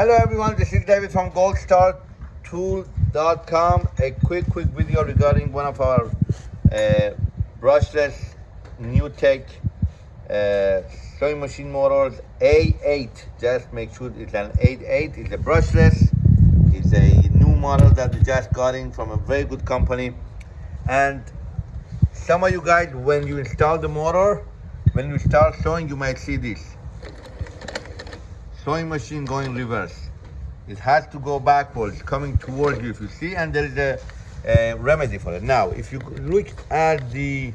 Hello everyone, this is David from goldstartool.com. A quick, quick video regarding one of our uh, brushless new tech uh, sewing machine motors A8. Just make sure it's an 8.8. It's a brushless. It's a new model that we just got in from a very good company. And some of you guys, when you install the motor, when you start sewing, you might see this sewing machine going reverse. It has to go backwards, coming towards you if you see, and there is a, a remedy for it. Now, if you look at the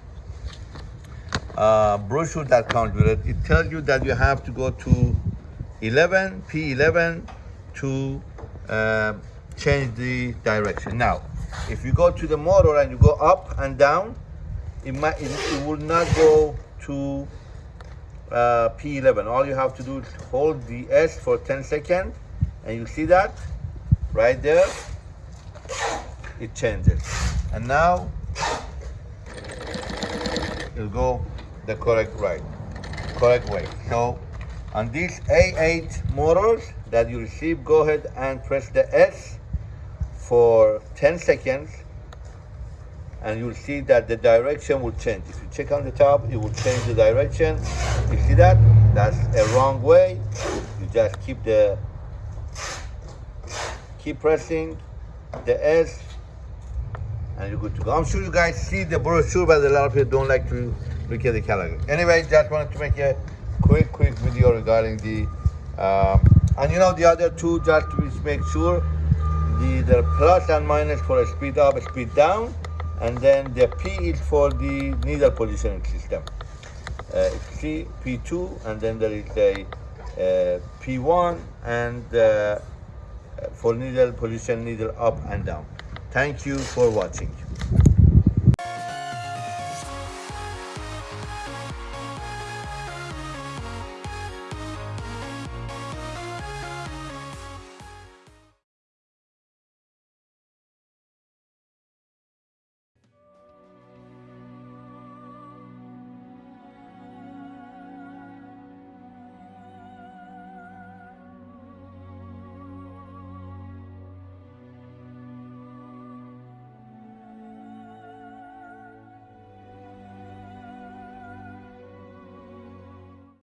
uh, brochure that comes with it, it tells you that you have to go to 11, P11 to uh, change the direction. Now, if you go to the motor and you go up and down, it, might, it, it will not go to uh, P11. All you have to do is hold the S for 10 seconds and you see that right there, it changes. And now it'll go the correct right, correct way. So on these A8 motors that you receive, go ahead and press the S for 10 seconds and you'll see that the direction will change. If you check on the top, it will change the direction. You see that? That's a wrong way. You just keep the, keep pressing the S and you're good to go. I'm sure you guys see the brochure, but a lot of people don't like to look at the calendar. Anyway, just wanted to make a quick, quick video regarding the, um, and you know the other two, just to make sure, the, the plus and minus for a speed up, speed down, and then the P is for the needle positioning system. Uh, C, P2, and then there is a uh, P1 and uh, for needle position, needle up and down. Thank you for watching.